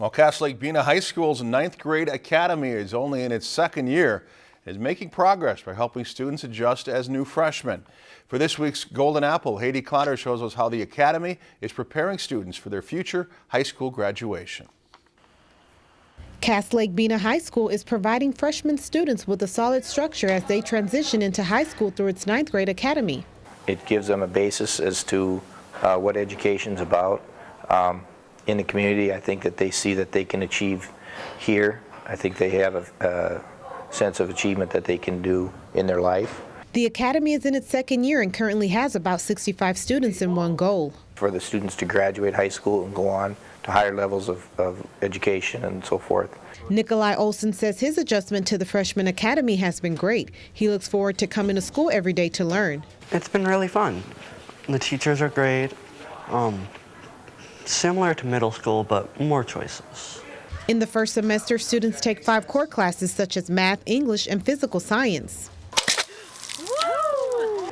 While Cass Lake Bena High School's ninth grade academy is only in its second year, is making progress by helping students adjust as new freshmen. For this week's Golden Apple, Haiti Clotter shows us how the academy is preparing students for their future high school graduation. Cass Lake Bena High School is providing freshman students with a solid structure as they transition into high school through its ninth grade academy. It gives them a basis as to uh, what education's about. Um, in the community, I think that they see that they can achieve here. I think they have a, a sense of achievement that they can do in their life. The academy is in its second year and currently has about 65 students in one goal. For the students to graduate high school and go on to higher levels of, of education and so forth. Nikolai Olson says his adjustment to the freshman academy has been great. He looks forward to coming to school every day to learn. It's been really fun. The teachers are great. Um, similar to middle school, but more choices. In the first semester, students take five core classes such as math, English, and physical science.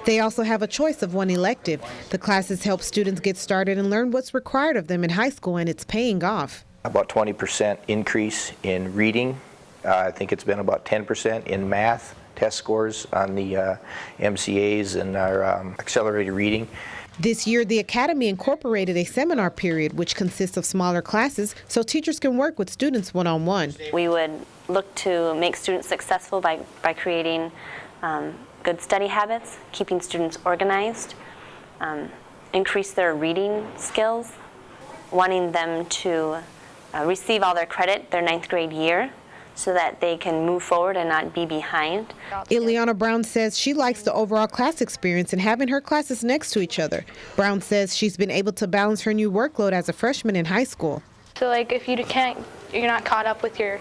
They also have a choice of one elective. The classes help students get started and learn what's required of them in high school, and it's paying off. About 20% increase in reading. Uh, I think it's been about 10% in math test scores on the uh, MCAs and our um, accelerated reading. This year, the Academy incorporated a seminar period, which consists of smaller classes, so teachers can work with students one-on-one. -on -one. We would look to make students successful by, by creating um, good study habits, keeping students organized, um, increase their reading skills, wanting them to uh, receive all their credit their ninth grade year, so that they can move forward and not be behind. Ileana Brown says she likes the overall class experience and having her classes next to each other. Brown says she's been able to balance her new workload as a freshman in high school. So like if you can't, you're not caught up with your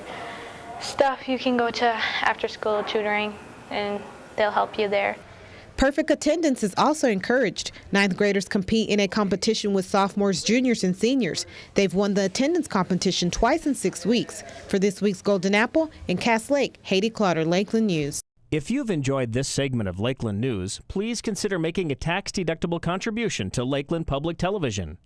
stuff, you can go to after school tutoring and they'll help you there. Perfect attendance is also encouraged. Ninth graders compete in a competition with sophomores, juniors, and seniors. They've won the attendance competition twice in six weeks. For this week's Golden Apple in Cass Lake, Haiti Clotter, Lakeland News. If you've enjoyed this segment of Lakeland News, please consider making a tax-deductible contribution to Lakeland Public Television.